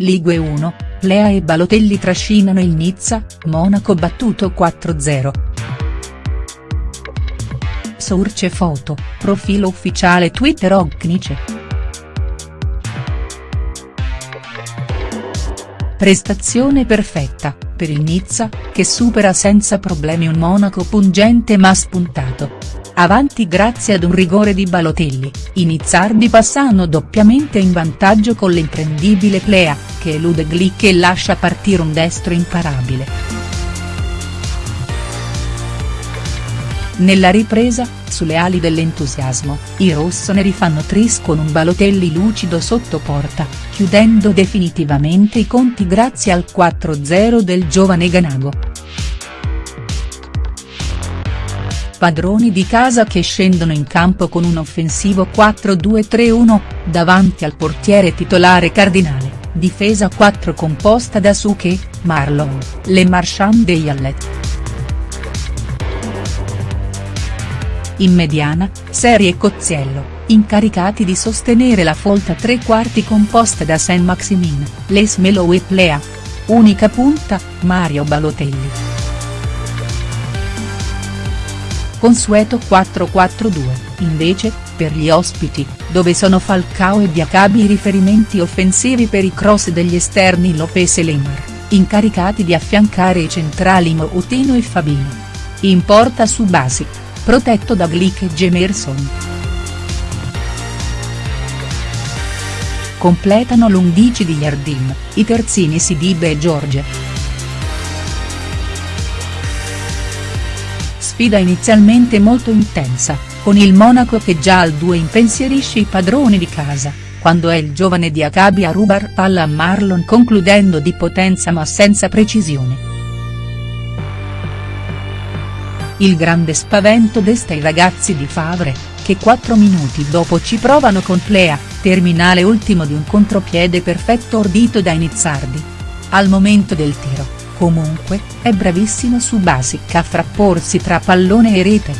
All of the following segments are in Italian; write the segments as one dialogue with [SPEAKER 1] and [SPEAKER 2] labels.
[SPEAKER 1] Ligue 1, Plea e Balotelli trascinano il Nizza, Monaco battuto 4-0. Source foto, profilo ufficiale Twitter Ognice. Prestazione perfetta, per il Nizza, che supera senza problemi un Monaco pungente ma spuntato. Avanti grazie ad un rigore di Balotelli, i nizzardi passano doppiamente in vantaggio con l'imprendibile Plea, che elude Glick e lascia partire un destro imparabile. Nella ripresa, sulle ali dell'entusiasmo, i rossoneri fanno tris con un Balotelli lucido sotto porta, chiudendo definitivamente i conti grazie al 4-0 del giovane Ganago. Padroni di casa che scendono in campo con un offensivo 4-2-3-1, davanti al portiere titolare Cardinale, difesa 4 composta da Suche, Marlon, Le Marchand e Yallet. In mediana, Serie e Cozziello, incaricati di sostenere la folta tre quarti composta da Saint-Maximin, Les Melo e Plea. Unica punta, Mario Balotelli. Consueto 4-4-2, invece, per gli ospiti, dove sono Falcao e Diacabi i riferimenti offensivi per i cross degli esterni Lopez e Lemar, incaricati di affiancare i centrali Moutino e Fabino. In porta su Basic, protetto da Glick e Gemerson. Completano l'11 di Yardim, i terzini Sidibe e Giorge. Sfida inizialmente molto intensa, con il Monaco che già al 2 impensierisce i padroni di casa, quando è il giovane Diacabi a rubar palla a Marlon concludendo di potenza ma senza precisione. Il grande spavento desta i ragazzi di Favre, che 4 minuti dopo ci provano con Plea, terminale ultimo di un contropiede perfetto ordito da Inizzardi. Al momento del tiro Comunque, è bravissimo su Basic a frapporsi tra pallone e rete.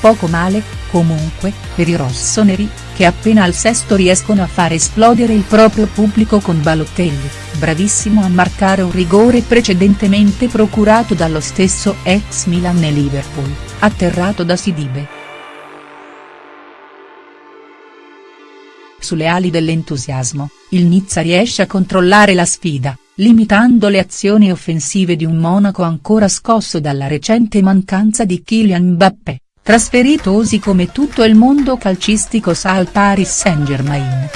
[SPEAKER 1] Poco male, comunque, per i rossoneri, che appena al sesto riescono a far esplodere il proprio pubblico con Balotelli, bravissimo a marcare un rigore precedentemente procurato dallo stesso ex Milan e Liverpool, atterrato da Sidibe. Sulle ali dell'entusiasmo, il Nizza riesce a controllare la sfida, limitando le azioni offensive di un Monaco ancora scosso dalla recente mancanza di Kylian Mbappé, trasferitosi come tutto il mondo calcistico sa al Paris Saint-Germain.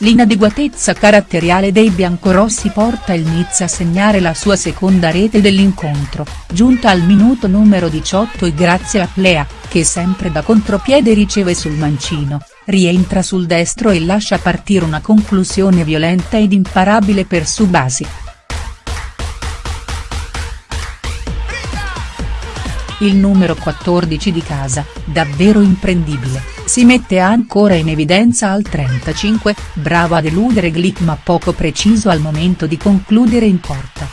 [SPEAKER 1] L'inadeguatezza caratteriale dei biancorossi porta il Nizza a segnare la sua seconda rete dell'incontro, giunta al minuto numero 18 e grazie a Plea, che sempre da contropiede riceve sul mancino, rientra sul destro e lascia partire una conclusione violenta ed imparabile per Subasi. Il numero 14 di casa, davvero imprendibile, si mette ancora in evidenza al 35, bravo ad eludere Glick ma poco preciso al momento di concludere in porta.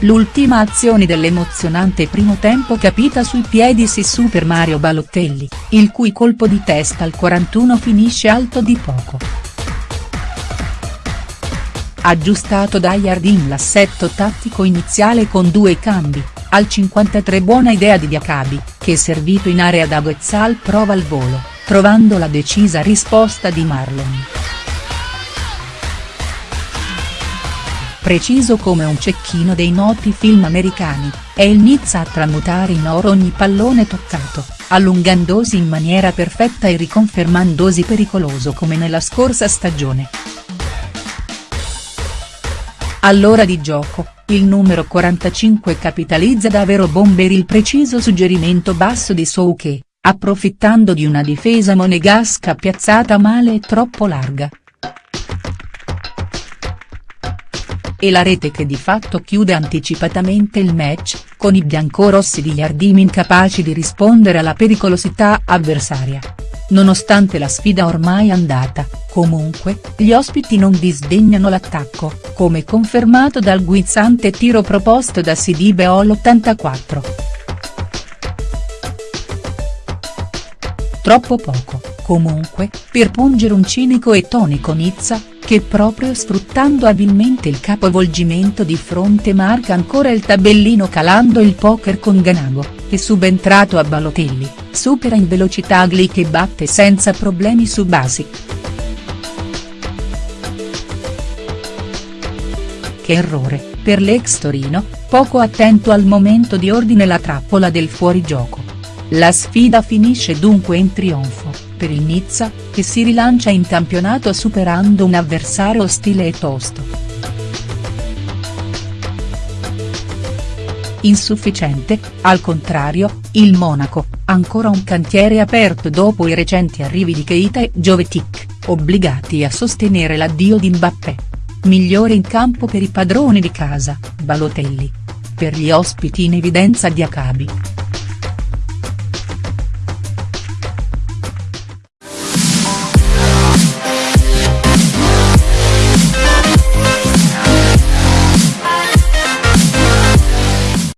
[SPEAKER 1] L'ultima azione dell'emozionante primo tempo capita sui piedi si Super Mario Balotelli, il cui colpo di testa al 41 finisce alto di poco. Aggiustato da Yardim l'assetto tattico iniziale con due cambi, al 53 buona idea di Diacabi, che servito in area da Guezzal prova il volo, trovando la decisa risposta di Marlon. Preciso come un cecchino dei noti film americani, è il Nizza a tramutare in oro ogni pallone toccato, allungandosi in maniera perfetta e riconfermandosi pericoloso come nella scorsa stagione. All'ora di gioco, il numero 45 capitalizza da Vero Bomber il preciso suggerimento basso di Souke, approfittando di una difesa monegasca piazzata male e troppo larga. e la rete che di fatto chiude anticipatamente il match, con i biancorossi di Yardim incapaci di rispondere alla pericolosità avversaria. Nonostante la sfida ormai andata, comunque, gli ospiti non disdegnano l'attacco, come confermato dal guizzante tiro proposto da Sidibe all'84. troppo poco, comunque, per pungere un cinico e tonico Nizza, che proprio sfruttando abilmente il capovolgimento di fronte marca ancora il tabellino calando il poker con Ganago, che subentrato a Balotelli, supera in velocità Glick e batte senza problemi su Basic. Che errore, per l'ex Torino, poco attento al momento di ordine la trappola del fuorigioco. La sfida finisce dunque in trionfo, per il Nizza, che si rilancia in campionato superando un avversario ostile e tosto. Insufficiente, al contrario, il Monaco, ancora un cantiere aperto dopo i recenti arrivi di Keita e Jovetic, obbligati a sostenere l'addio di Mbappé. Migliore in campo per i padroni di casa, Balotelli. Per gli ospiti in evidenza di Acabi.